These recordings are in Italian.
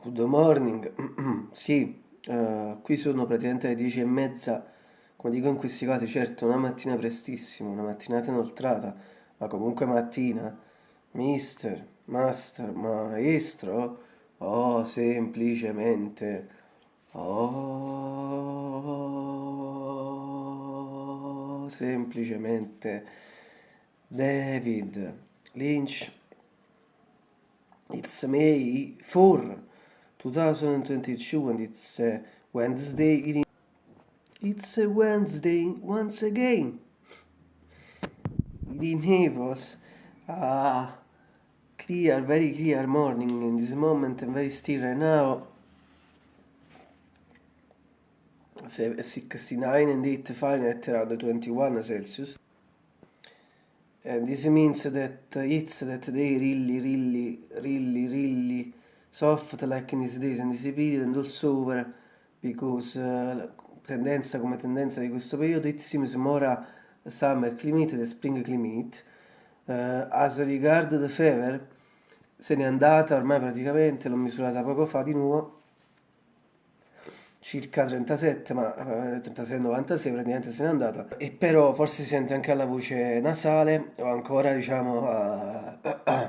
Good morning, sì, eh, qui sono praticamente le dieci e mezza, come dico in questi casi, certo una mattina prestissimo, una mattinata inoltrata, ma comunque mattina, mister, master, maestro, oh, semplicemente, oh, semplicemente, David Lynch, it's May 4. 2022 and it's uh, Wednesday. It's a Wednesday once again. The neighbors are clear, very clear morning in this moment and very still right now. 69 and 8 Fahrenheit around 21 Celsius. And this means that it's that they really, really, really, really soft like in these days and this period and also over because uh, tendenza come tendenza di questo periodo it seems more summer climate than spring climate. Uh, as regard the fever se n'è andata ormai praticamente l'ho misurata poco fa di nuovo circa 37 ma uh, 36 96 praticamente se n'è andata. E però forse si sente anche alla voce nasale o ancora diciamo uh, un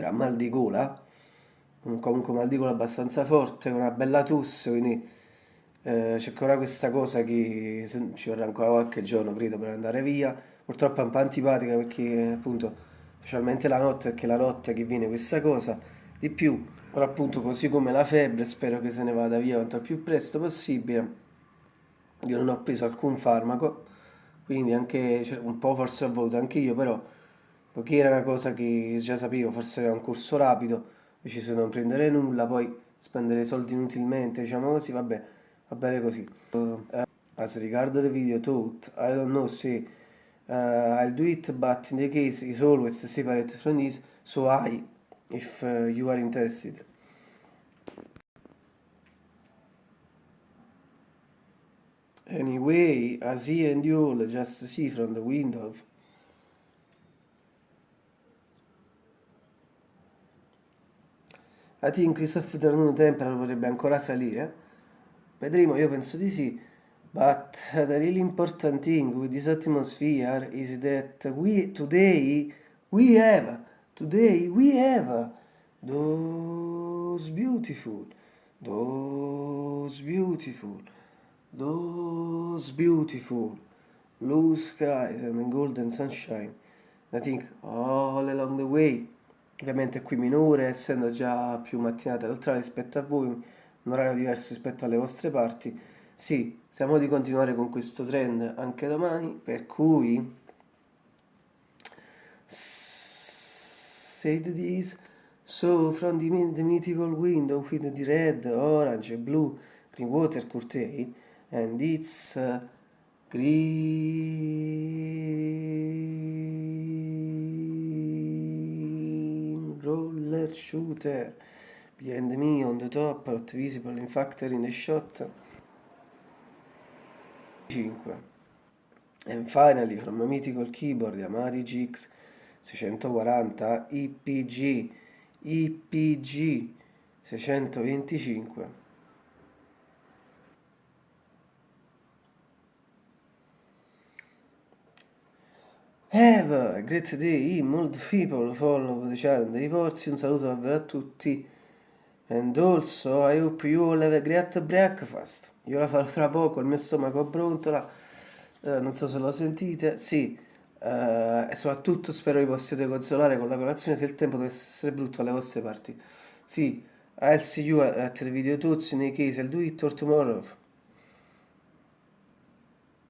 gran mal di gola comunque mal di gola abbastanza forte, una bella tosse, quindi eh, c'è ancora questa cosa che ci vorrà ancora qualche giorno, credo, per andare via. Purtroppo è un po' antipatica perché appunto, specialmente la notte, perché la notte che viene questa cosa di più, però appunto così come la febbre, spero che se ne vada via quanto più presto possibile. Io non ho preso alcun farmaco, quindi anche cioè, un po' forse ho voluto anche io, però poiché era una cosa che già sapevo, forse era un corso rapido, deciso di non prendere nulla, poi spendere soldi inutilmente, diciamo così, vabbè, va bene così. Uh, as regard the video taught, I don't know se uh, I'll do it, but in the case is always separate from this, so I, if uh, you are interested. Anyway, as he and you all just see from the window I think Christopher Afternoon Temperature potrebbe ancora salire. Vedremo, io penso di sì. But the really important thing with this atmosphere is that we today we have today we have those beautiful those beautiful those beautiful blue skies and golden sunshine I think all along the way ovviamente qui minore, essendo già più mattinata l'altra rispetto a voi, un orario diverso rispetto alle vostre parti, sì, siamo di continuare con questo trend anche domani, per cui said this, so from the, the mythical window with the red, orange, blue, green water curtain, and it's uh, green roller shooter behind me on the top not visible in factory in a shot. 5 and finally from a mythical keyboard Yamaha GX 640 IPG IPG 625 Have a great day, molto people follow the channel dei porzi, un saluto davvero a tutti. And also, I hope you all have a great breakfast. Io la farò tra poco, il mio stomaco brontola, uh, non so se lo sentite, sì. Uh, e soprattutto spero vi possiate consolare con la colazione se il tempo dovesse essere brutto alle vostre parti. Sì, I'll see you at the video tutti, in case I'll do it or tomorrow.